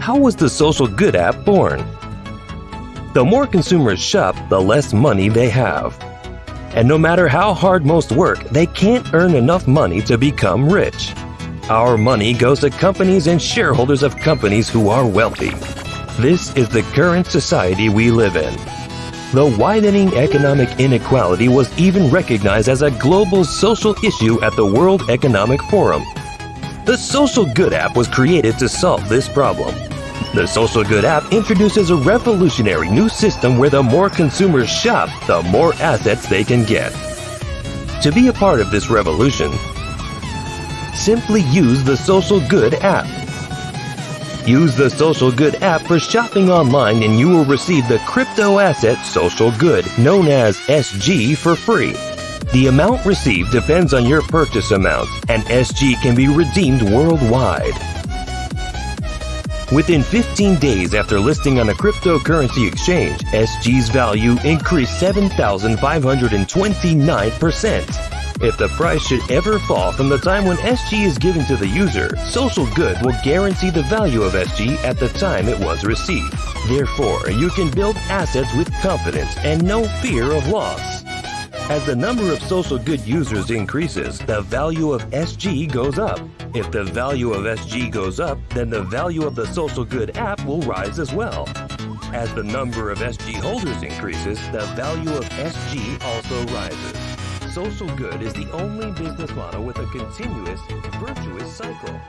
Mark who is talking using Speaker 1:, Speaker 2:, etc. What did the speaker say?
Speaker 1: how was the Social Good app born? The more consumers shop, the less money they have. And no matter how hard most work, they can't earn enough money to become rich. Our money goes to companies and shareholders of companies who are wealthy. This is the current society we live in. The widening economic inequality was even recognized as a global social issue at the World Economic Forum. The Social Good app was created to solve this problem. The Social Good app introduces a revolutionary new system where the more consumers shop, the more assets they can get. To be a part of this revolution, simply use the Social Good app. Use the Social Good app for shopping online and you will receive the crypto asset Social Good, known as SG, for free. The amount received depends on your purchase amount, and SG can be redeemed worldwide. Within 15 days after listing on a cryptocurrency exchange, SG's value increased 7,529%. If the price should ever fall from the time when SG is given to the user, Social Good will guarantee the value of SG at the time it was received. Therefore, you can build assets with confidence and no fear of loss. As the number of Social Good users increases, the value of SG goes up. If the value of SG goes up, then the value of the Social Good app will rise as well. As the number of SG holders increases, the value of SG also rises. Social Good is the only business model with a continuous, virtuous cycle.